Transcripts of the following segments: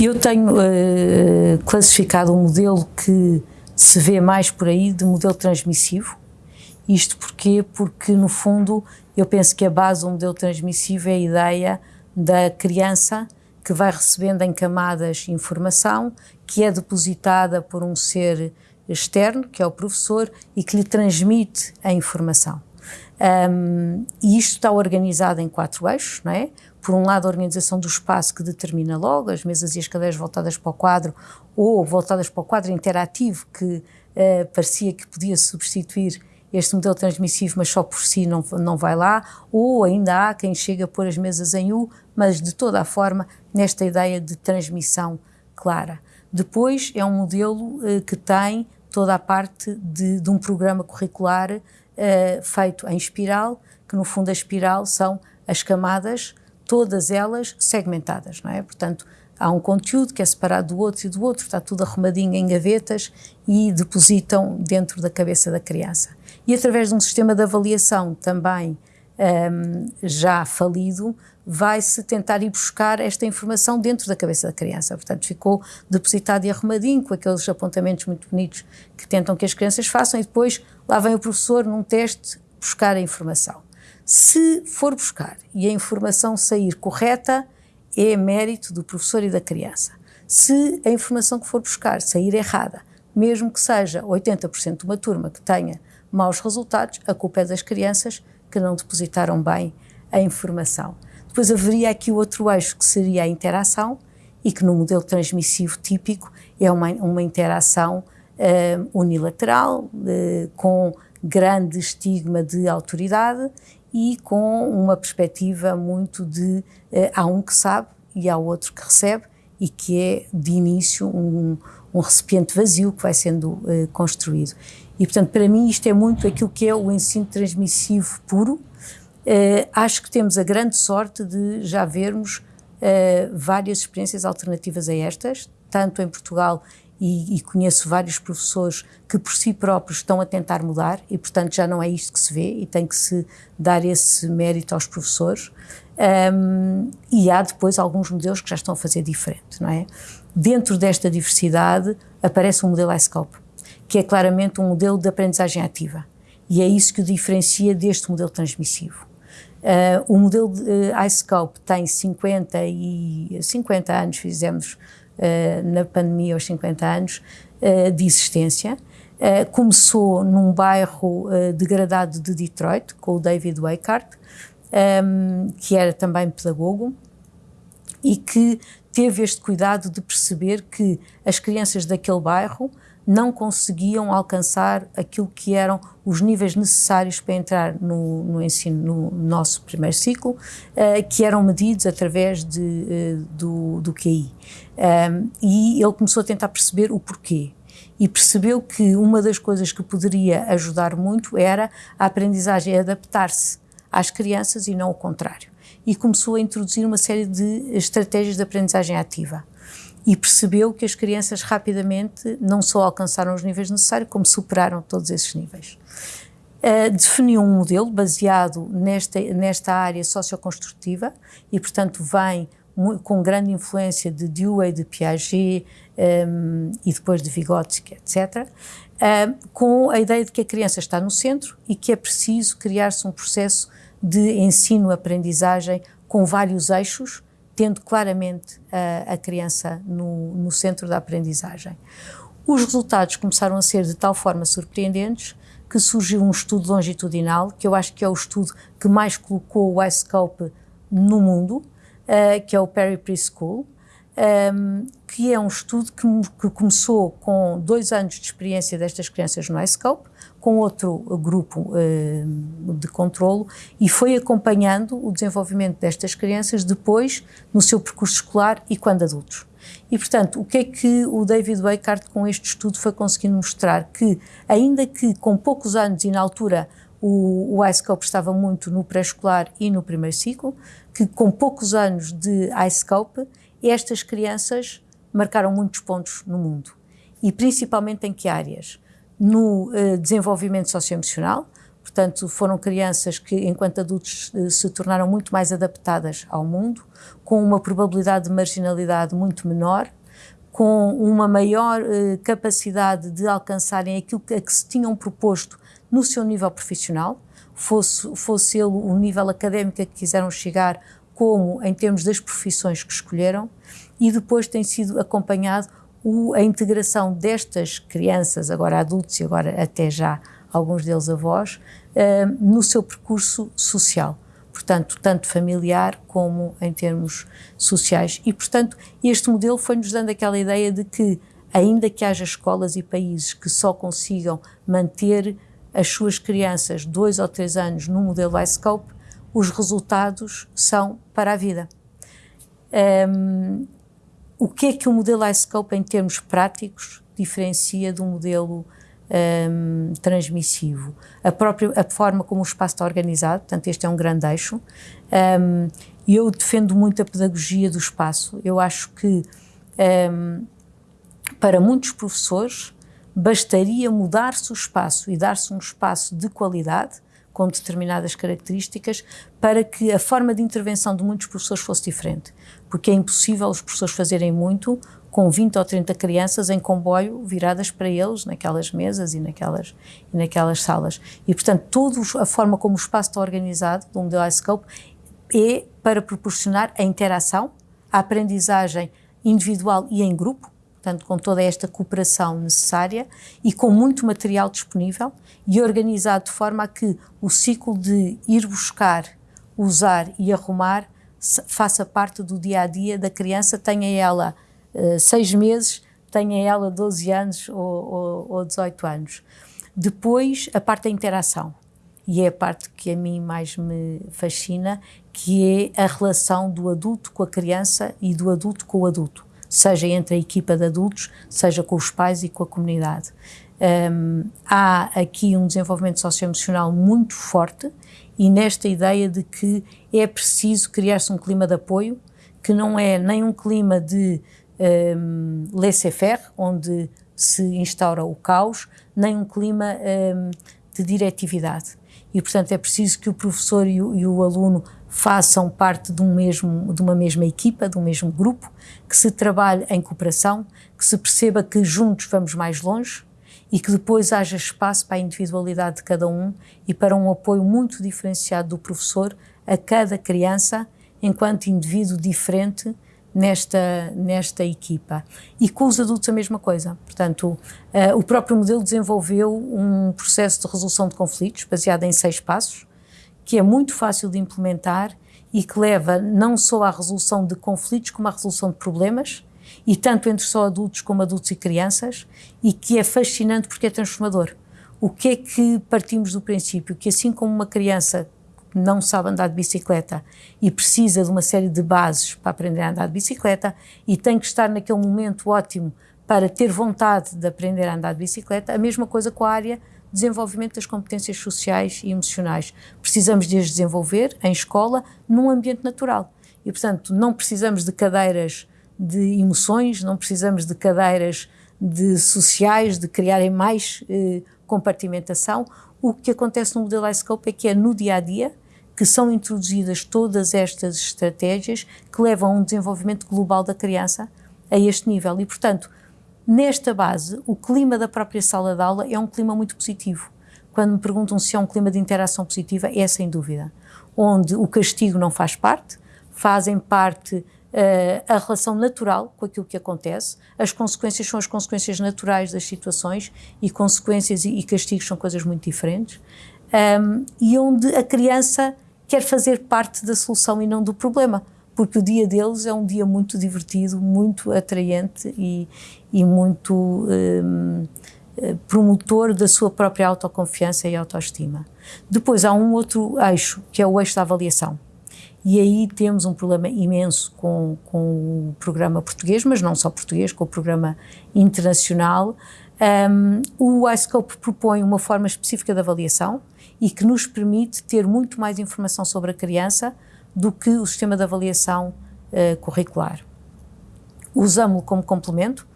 Eu tenho uh, classificado um modelo que se vê mais por aí de modelo transmissivo. Isto porquê? Porque, no fundo, eu penso que a base do modelo transmissivo é a ideia da criança que vai recebendo em camadas informação que é depositada por um ser externo, que é o professor, e que lhe transmite a informação. Um, e isto está organizado em quatro eixos, não é? Por um lado, a organização do espaço que determina logo as mesas e as cadeiras voltadas para o quadro ou voltadas para o quadro interativo que uh, parecia que podia substituir este modelo transmissivo, mas só por si não, não vai lá, ou ainda há quem chega a pôr as mesas em U, mas de toda a forma nesta ideia de transmissão clara. Depois é um modelo uh, que tem toda a parte de, de um programa curricular uh, feito em espiral, que no fundo a espiral são as camadas, todas elas segmentadas, não é? Portanto, há um conteúdo que é separado do outro e do outro, está tudo arrumadinho em gavetas e depositam dentro da cabeça da criança. E através de um sistema de avaliação também um, já falido, vai-se tentar ir buscar esta informação dentro da cabeça da criança. Portanto, ficou depositado e arrumadinho, com aqueles apontamentos muito bonitos que tentam que as crianças façam, e depois lá vem o professor num teste buscar a informação. Se for buscar e a informação sair correta, é mérito do professor e da criança. Se a informação que for buscar sair errada, mesmo que seja 80% de uma turma que tenha maus resultados, a culpa é das crianças que não depositaram bem a informação. Depois haveria aqui o outro eixo que seria a interação e que no modelo transmissivo típico é uma, uma interação uh, unilateral, uh, com grande estigma de autoridade e com uma perspectiva muito de uh, há um que sabe e há outro que recebe e que é de início um, um recipiente vazio que vai sendo construído. E, portanto, para mim isto é muito aquilo que é o ensino transmissivo puro. Uh, acho que temos a grande sorte de já vermos uh, várias experiências alternativas a estas, tanto em Portugal e, e, conheço vários professores que por si próprios estão a tentar mudar e, portanto, já não é isto que se vê e tem que se dar esse mérito aos professores. Um, e há depois alguns modelos que já estão a fazer diferente, não é? Dentro desta diversidade aparece um modelo iScope que é claramente um modelo de aprendizagem ativa. E é isso que o diferencia deste modelo transmissivo. Uh, o modelo de uh, iScope tem 50, e, 50 anos, fizemos uh, na pandemia aos 50 anos de existência. começou num bairro degradado de Detroit, com o David Weikart, um, que era também pedagogo, e que teve este cuidado de perceber que as crianças daquele bairro não conseguiam alcançar aquilo que eram os níveis necessários para entrar no, no ensino, no nosso primeiro ciclo, uh, que eram medidos através de, uh, do, do QI. Um, e ele começou a tentar perceber o porquê. E percebeu que uma das coisas que poderia ajudar muito era a aprendizagem adaptar-se às crianças e não o contrário. E começou a introduzir uma série de estratégias de aprendizagem ativa e percebeu que as crianças rapidamente não só alcançaram os níveis necessários, como superaram todos esses níveis. Uh, definiu um modelo baseado nesta, nesta área socioconstrutiva e, portanto, vem com grande influência de Dewey, de Piaget um, e depois de Vygotsky, etc., uh, com a ideia de que a criança está no centro e que é preciso criar-se um processo de ensino-aprendizagem com vários eixos tendo claramente a, a criança no, no centro da aprendizagem. Os resultados começaram a ser de tal forma surpreendentes que surgiu um estudo longitudinal, que eu acho que é o estudo que mais colocou o iScope no mundo, uh, que é o Perry Preschool, um, que é um estudo que, que, começou com dois anos de experiência destas crianças no iScope, com outro grupo uh, de controlo e foi acompanhando o desenvolvimento destas crianças depois no seu percurso escolar e quando adultos. E, portanto, o que é que o David Weikart com este estudo foi conseguindo mostrar? Que, ainda que com poucos anos e na altura o, o iScope estava muito no pré-escolar e no primeiro ciclo, que com poucos anos de iScope, estas crianças marcaram muitos pontos no mundo. E principalmente em que áreas? no uh, desenvolvimento socioemocional, Portanto, foram crianças que, enquanto adultos, eh, se tornaram muito mais adaptadas ao mundo, com uma probabilidade de marginalidade muito menor, com uma maior eh, capacidade de alcançarem aquilo que, a que se tinham proposto no seu nível profissional, fosse, fosse ele o nível académico a que quiseram chegar, como em termos das profissões que escolheram, e depois tem sido acompanhado a integração destas crianças, agora adultos e agora até já alguns deles avós, uh, no seu percurso social. Portanto, tanto familiar como em termos sociais. E, portanto, este modelo foi-nos dando aquela ideia de que, ainda que haja escolas e países que só consigam manter as suas crianças dois ou três anos no modelo iScope, os resultados são para a vida. Um, o que é que o modelo iScope, em termos práticos, diferencia do modelo um, transmissivo? A própria a forma como o espaço está organizado, portanto, este é um grande eixo. Um, eu defendo muito a pedagogia do espaço. Eu acho que um, para muitos professores bastaria mudar-se o espaço e dar-se um espaço de qualidade com determinadas características para que a forma de intervenção de muitos professores fosse diferente. Porque é impossível os professores fazerem muito com 20 ou 30 crianças em comboio viradas para eles naquelas mesas e naquelas, e naquelas salas. E, portanto, toda a forma como o espaço está organizado do modelo iScope é para proporcionar a interação, a aprendizagem individual e em grupo, portanto, com toda esta cooperação necessária e com muito material disponível e organizado de forma a que o ciclo de ir buscar, usar e arrumar faça parte do dia a dia da criança, tenha ela uh, seis meses, tenha ela 12 anos ou, ou, ou 18 anos. Depois, a parte da interação, e é a parte que a mim mais me fascina, que é a relação do adulto com a criança e do adulto com o adulto seja entre a equipa de adultos, seja com os pais e com a comunidade. Um, há aqui um desenvolvimento socioemocional muito forte e nesta ideia de que é preciso criar-se um clima de apoio, que não é nem um clima de um, laissez-faire, onde se instaura o caos, nem um clima um, de diretividade. E, portanto, é preciso que o professor e o, e o aluno façam parte de, um mesmo, de uma mesma equipa, de um mesmo grupo, que se trabalhe em cooperação, que se perceba que juntos vamos mais longe e que depois haja espaço para a individualidade de cada um e para um apoio muito diferenciado do professor a cada criança enquanto indivíduo diferente nesta, nesta equipa. E com os adultos a mesma coisa. Portanto, uh, o próprio modelo desenvolveu um processo de resolução de conflitos baseado em seis passos, que é muito fácil de implementar e que leva não só à resolução de conflitos, como à resolução de problemas, e tanto entre só adultos como adultos e crianças, e que é fascinante porque é transformador. O que é que partimos do princípio? Que assim como uma criança não sabe andar de bicicleta e precisa de uma série de bases para aprender a andar de bicicleta e tem que estar naquele momento ótimo para ter vontade de aprender a andar de bicicleta, a mesma coisa com a área desenvolvimento das competências sociais e emocionais. Precisamos de as desenvolver em escola, num ambiente natural. E, portanto, não precisamos de cadeiras de emoções, não precisamos de cadeiras de sociais, de criarem mais eh, compartimentação. O que acontece no modelo iScope é que é no dia a dia que são introduzidas todas estas estratégias que levam a um desenvolvimento global da criança a este nível. E, portanto, Nesta base, o clima da própria sala de aula é um clima muito positivo. Quando me perguntam se é um clima de interação positiva, é sem dúvida. Onde o castigo não faz parte, fazem parte uh, a relação natural com aquilo que acontece, as consequências são as consequências naturais das situações e consequências e, e castigos são coisas muito diferentes. Um, e onde a criança quer fazer parte da solução e não do problema porque o dia deles é um dia muito divertido, muito atraente e, e muito um, eh, promotor da sua própria autoconfiança e autoestima. Depois há um outro eixo, que é o eixo da avaliação. E aí temos um problema imenso com, com o programa português, mas não só português, com o programa internacional. Um, o iScope propõe uma forma específica de avaliação e que nos permite ter muito mais informação sobre a criança do que o sistema de avaliação uh, curricular. Usamos-lo como complemento,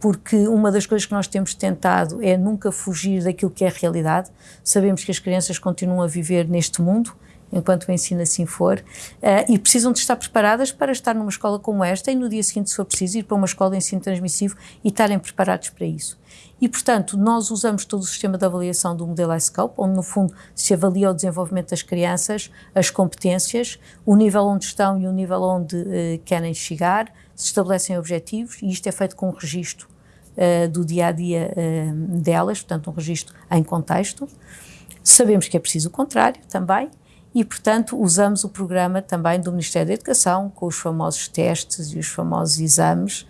porque uma das coisas que nós temos tentado é nunca fugir daquilo que é a realidade. Sabemos que as crianças continuam a viver neste mundo, enquanto o ensino assim for, uh, e precisam de estar preparadas para estar numa escola como esta e no dia seguinte, se for preciso, ir para uma escola de ensino transmissivo e estarem preparados para isso. E, portanto, nós usamos todo o sistema de avaliação do modelo iScope, onde, no fundo, se avalia o desenvolvimento das crianças, as competências, o nível onde estão e o nível onde uh, querem chegar, se estabelecem objetivos, e isto é feito com um registro uh, do dia a dia delas, portanto, um registro em contexto. Sabemos que é preciso o contrário também, e, portanto, usamos o programa também do Ministério da Educação, com os famosos testes e os famosos exames,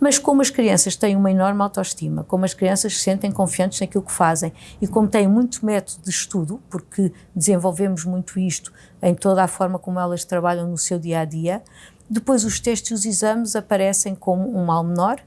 mas como as crianças têm uma enorme autoestima, como as crianças se sentem confiantes naquilo que fazem e como têm muito método de estudo, porque desenvolvemos muito isto em toda a forma como elas trabalham no seu dia a dia, depois os testes e os exames aparecem como um mal menor,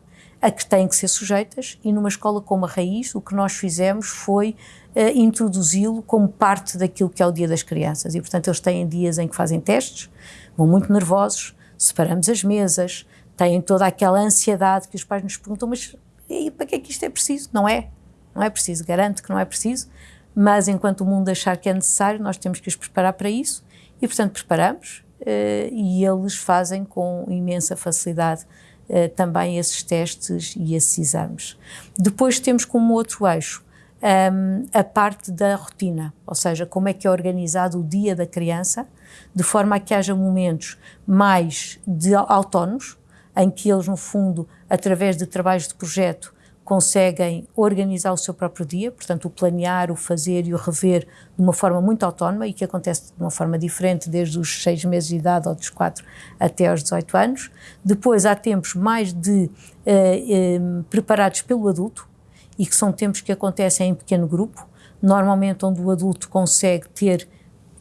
a que têm que ser sujeitas, e numa escola como a Raiz, o que nós fizemos foi uh, introduzi-lo como parte daquilo que é o Dia das Crianças. E, portanto, eles têm dias em que fazem testes, vão muito nervosos, separamos as mesas, têm toda aquela ansiedade que os pais nos perguntam, mas e para que é que isto é preciso? Não é, não é preciso, garanto que não é preciso, mas enquanto o mundo achar que é necessário, nós temos que os preparar para isso e, portanto, preparamos uh, e eles fazem com imensa facilidade uh, também esses testes e esses exames. Depois temos como outro eixo um, ehm, a parte da rotina, ou seja, como é que é organizado o dia da criança, de forma a que haja momentos mais de autónomos, em que eles, no fundo, através de trabalhos de projeto, conseguem organizar o seu próprio dia, portanto, o planear, o fazer e o rever de uma forma muito autónoma e que acontece de uma forma diferente desde os seis meses de idade ou dos quatro até aos 18 anos. Depois há tempos mais de eh, eh, preparados pelo adulto e que são tempos que acontecem em pequeno grupo, normalmente onde o adulto consegue ter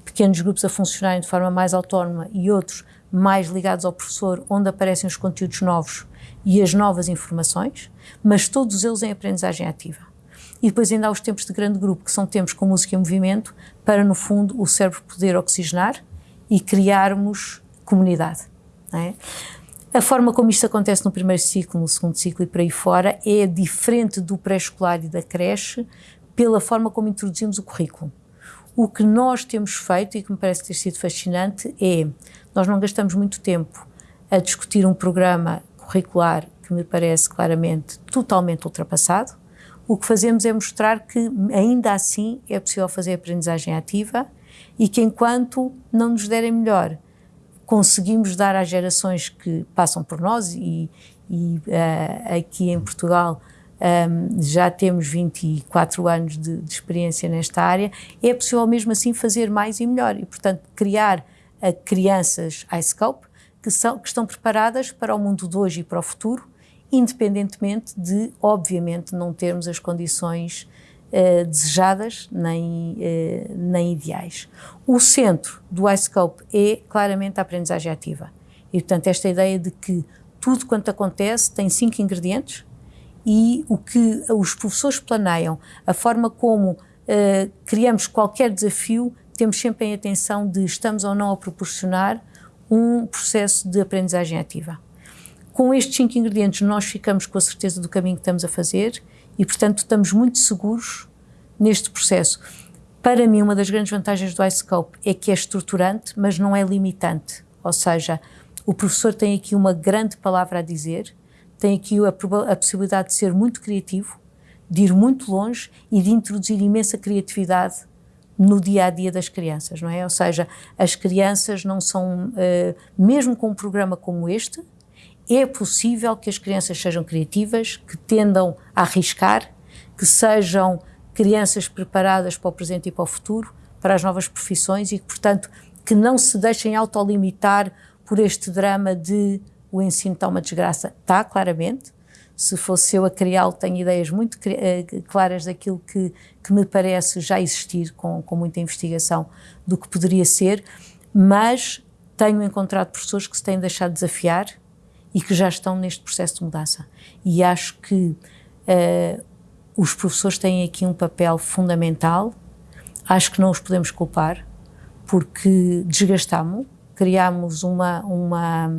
pequenos grupos a funcionarem de forma mais autónoma e outros mais ligados ao professor, onde aparecem os conteúdos novos e as novas informações, mas todos eles em aprendizagem ativa. E depois ainda há os tempos de grande grupo, que são tempos com música e movimento, para, no fundo, o cérebro poder oxigenar e criarmos comunidade. É? A forma como isto acontece no primeiro ciclo, no segundo ciclo e por aí fora é diferente do pré-escolar e da creche pela forma como introduzimos o currículo. O que nós temos feito e que me parece ter sido fascinante é nós não gastamos muito tempo a discutir um programa curricular que me parece claramente totalmente ultrapassado. O que fazemos é mostrar que ainda assim é possível fazer aprendizagem ativa e que enquanto não nos derem melhor, conseguimos dar às gerações que passam por nós e, e uh, aqui em Portugal um, já temos 24 anos de, de, experiência nesta área, é possível mesmo assim fazer mais e melhor e, portanto, criar a crianças iScope que, são, que estão preparadas para o mundo de hoje e para o futuro, independentemente de, obviamente, não termos as condições uh, desejadas nem, uh, nem ideais. O centro do iScope é claramente a aprendizagem ativa. E, portanto, esta ideia de que tudo quanto acontece tem cinco ingredientes e o que os professores planeiam, a forma como uh, criamos qualquer desafio, temos sempre em atenção de estamos ou não a proporcionar um processo de aprendizagem ativa. Com estes cinco ingredientes, nós ficamos com a certeza do caminho que estamos a fazer e, portanto, estamos muito seguros neste processo. Para mim, uma das grandes vantagens do iScope é que é estruturante, mas não é limitante. Ou seja, o professor tem aqui uma grande palavra a dizer tem aqui a, a possibilidade de ser muito criativo, de ir muito longe e de introduzir imensa criatividade no dia a dia das crianças, não é? Ou seja, as crianças não são, uh, mesmo com um programa como este, é possível que as crianças sejam criativas, que tendam a arriscar, que sejam crianças preparadas para o presente e para o futuro, para as novas profissões e portanto, que não se deixem autolimitar por este drama de o ensino está uma desgraça. Está, claramente. Se fosse eu a criá-lo, tenho ideias muito uh, claras daquilo que, que me parece já existir, com, com muita investigação, do que poderia ser, mas tenho encontrado professores que se têm deixado desafiar e que já estão neste processo de mudança. E acho que uh, os professores têm aqui um papel fundamental, acho que não os podemos culpar, porque desgastamos, criamos uma, uma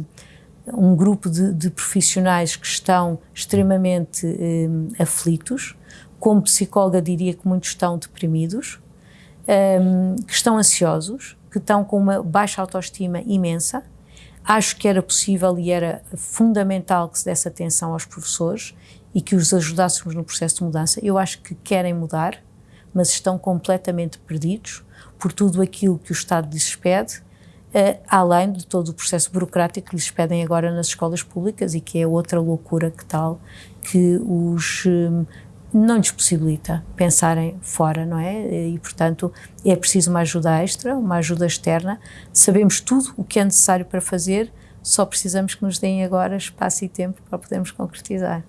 um grupo de, de profissionais que estão extremamente eh, aflitos. Como psicóloga, diria que muitos estão deprimidos, eh, que estão ansiosos, que estão com uma baixa autoestima imensa. Acho que era possível e era fundamental que se desse atenção aos professores e que os ajudássemos no processo de mudança. Eu acho que querem mudar, mas estão completamente perdidos por tudo aquilo que o Estado lhes pede além de todo o processo burocrático que lhes pedem agora nas escolas públicas e que é outra loucura que tal, que os um, não lhes possibilita pensarem fora, não é? E, portanto, é preciso uma ajuda extra, uma ajuda externa. Sabemos tudo o que é necessário para fazer, só precisamos que nos deem agora espaço e tempo para podermos concretizar.